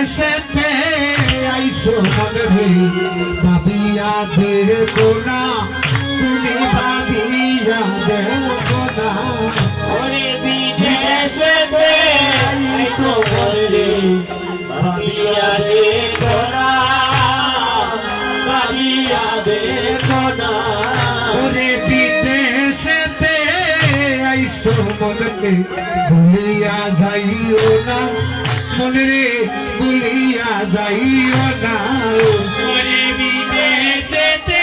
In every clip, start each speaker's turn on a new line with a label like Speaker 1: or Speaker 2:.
Speaker 1: বিদেশেতে আইসো মনে রে ভাবিয়া দেখো না তুমি ভাবিয়া দেখো না
Speaker 2: ওরে বিদেশেতে আইসো রে ভাবিয়া দেখো না ভাবিয়া দেখো না
Speaker 1: মনকে ভুলিয়া যাইও না। মনরে ভুলিয়া যাইও না।
Speaker 2: বিদেশেতে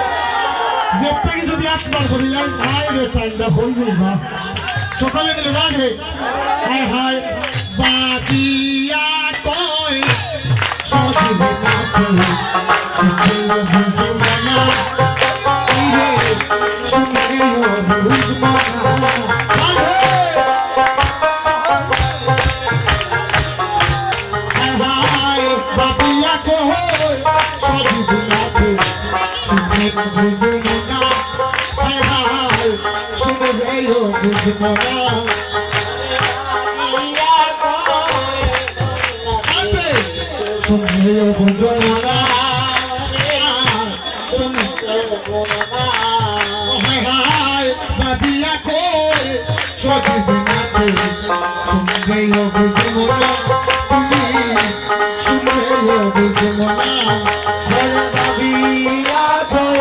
Speaker 1: বার যদি একবার করিলাম হাই রে টাইমটা হয়ে যাইবা সকালে মিলে বাজে হায় হায়, বাজিয়া কয়, সজিবে না কই শুনে বুঝ আতে শুনে বুঝ শুনে বাপিয়া কই সজিবে না কই শুনে বুঝ তুমি শুনে বুঝ মানা